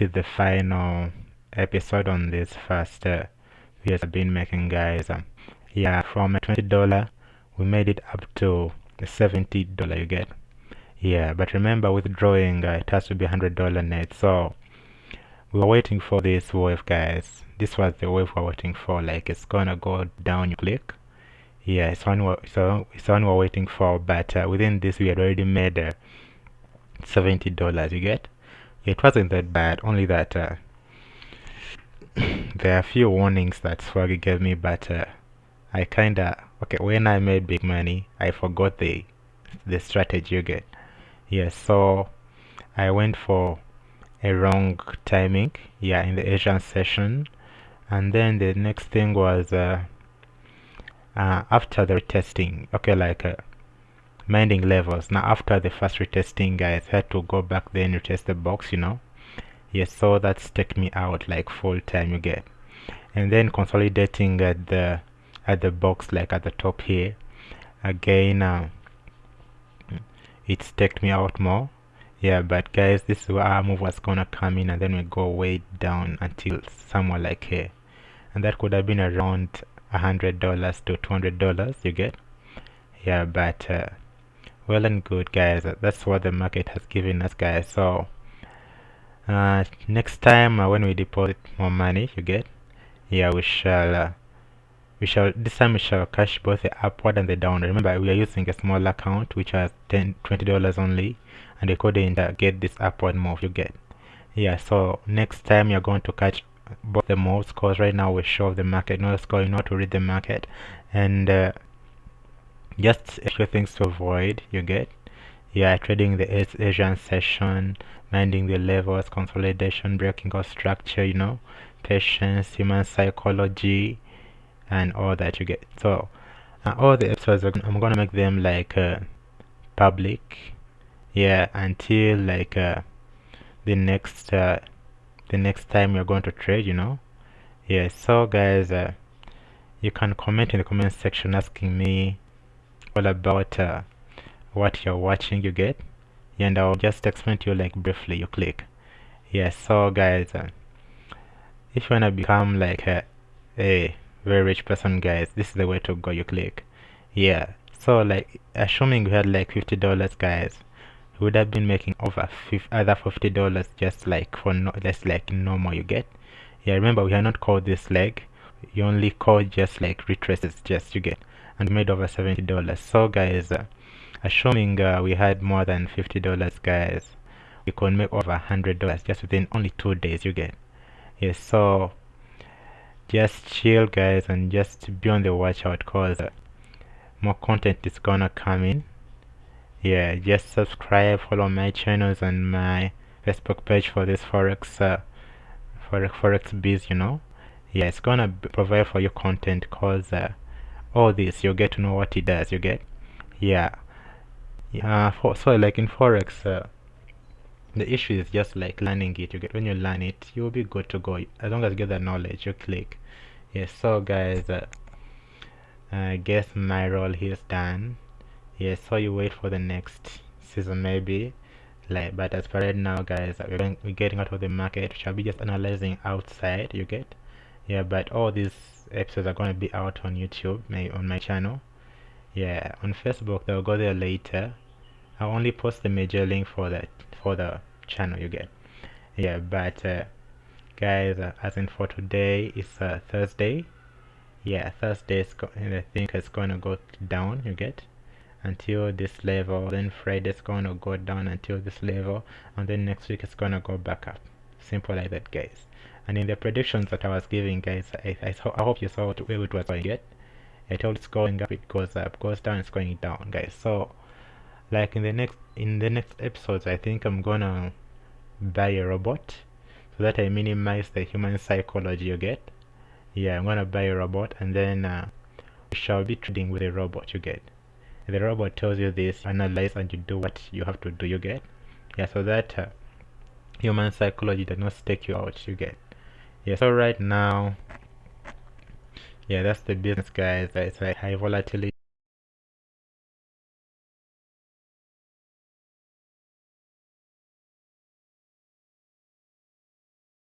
this is the final episode on this first uh, videos I've been making guys. Um, yeah from a $20 we made it up to $70 you get? Yeah but remember withdrawing uh, it has to be $100 net. So we were waiting for this wave guys. This was the wave we are waiting for. Like it's gonna go down you click. Yeah it's one we're, so it's one we're waiting for but uh, within this we had already made uh, $70 you get it wasn't that bad only that uh, there are a few warnings that Swaggy gave me but uh, I kinda okay when I made big money I forgot the the strategy you get yeah so I went for a wrong timing yeah in the Asian session. And then the next thing was uh, uh, after the retesting okay like minding levels. Now after the first retesting guys had to go back then retest the box you know. Yes so that's take me out like full time you get. And then consolidating at the at the box like at the top here. Again uh, it's take me out more. Yeah but guys this is where our move was gonna come in and then we go way down until somewhere like here. And that could have been around a hundred dollars to two hundred dollars you get? Yeah but uh, well and good guys. That's what the market has given us guys. So uh, next time uh, when we deposit more money you get? Yeah we shall uh, we shall this time we shall cash both the upward and the down remember we are using a small account which has 10 20 dollars only and we couldn't uh, get this upward move you get? Yeah so next time you're going to catch both the moves because right now we show the market what's going on to read the market. And uh, just a few things to avoid you get? Yeah trading the asian session minding the levels consolidation breaking of structure you know patience human psychology and all that you get. So uh, all the episodes i'm gonna make them like uh, public yeah until like uh, the next uh, the next time you're going to trade you know? Yeah so guys uh, you can comment in the comment section asking me all about uh, what you're watching you get. And I'll just explain to you like briefly you click. Yeah so guys uh, if you wanna become like a, a very rich person guys this is the way to go you click. Yeah so like assuming you had like $50 guys we would have been making over other $50 just like for no just like normal you get. Yeah remember we are not called this leg you only call just like retraces just you get and made over $70 so guys uh, assuming uh, we had more than $50 guys we could make over $100 just within only two days you get. Yes so just chill guys and just be on the watch out cause uh, more content is gonna come in. Yeah just subscribe follow my channels and my facebook page for this forex uh, forex forex biz you know yeah it's gonna provide for your content cause uh, all this you get to know what it does you get yeah. Yeah for, so like in forex uh, the issue is just like learning it you get when you learn it you'll be good to go as long as you get that knowledge you click. Yes so guys uh, I guess my role here is done. Yeah so you wait for the next season maybe. Like but as per right now guys we're, going, we're getting out of the market shall be just analyzing outside you get yeah but all these episodes are going to be out on youtube my, on my channel. Yeah on facebook they'll go there later. I'll only post the major link for that for the channel you get. Yeah but uh, guys uh, as in for today it's uh, thursday. Yeah thursday is i think it's going to go down you get? Until this level then Friday is gonna go down until this level and then next week it's gonna go back up. Simple like that guys and in the predictions that I was giving guys I, I, I hope you saw where it was going. Get I told it's going up it goes up goes down it's going down guys. So like in the next in the next episodes I think I'm gonna buy a robot so that I minimize the human psychology you get? Yeah I'm gonna buy a robot and then uh, we shall be trading with a robot you get? The robot tells you this analyze and you do what you have to do you get? Yeah so that uh, human psychology does not take you out you get yeah so right now yeah that's the business guys. It's like high volatility